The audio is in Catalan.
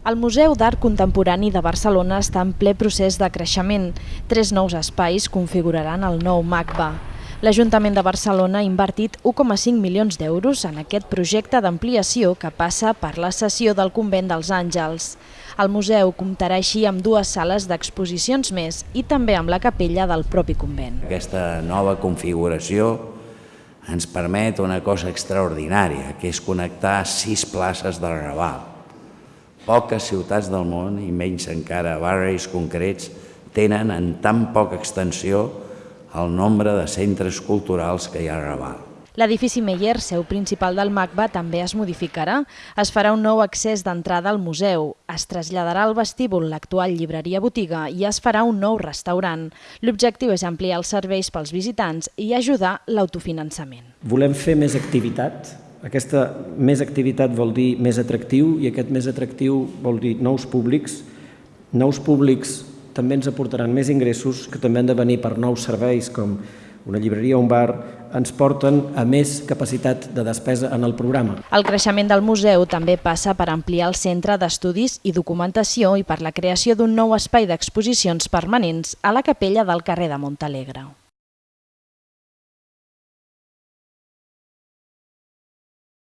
El Museu d'Art Contemporani de Barcelona està en ple procés de creixement. Tres nous espais configuraran el nou MACBA. L'Ajuntament de Barcelona ha invertit 1,5 milions d'euros en aquest projecte d'ampliació que passa per la sessió del Convent dels Àngels. El museu comptarà així amb dues sales d'exposicions més i també amb la capella del propi convent. Aquesta nova configuració ens permet una cosa extraordinària, que és connectar sis places del Raval. Poques ciutats del món, i menys encara barris concrets, tenen en tan poca extensió el nombre de centres culturals que hi ha a Raval. L'edifici Meyer, seu principal del MACBA, també es modificarà. Es farà un nou accés d'entrada al museu, es traslladarà al vestíbul l'actual llibreria-botiga i es farà un nou restaurant. L'objectiu és ampliar els serveis pels visitants i ajudar l'autofinançament. Volem fer més activitat. Aquesta més activitat vol dir més atractiu i aquest més atractiu vol dir nous públics. Nous públics també ens aportaran més ingressos que també han de venir per nous serveis com una llibreria o un bar, ens porten a més capacitat de despesa en el programa. El creixement del museu també passa per ampliar el centre d'estudis i documentació i per la creació d'un nou espai d'exposicions permanents a la capella del carrer de Montalegre.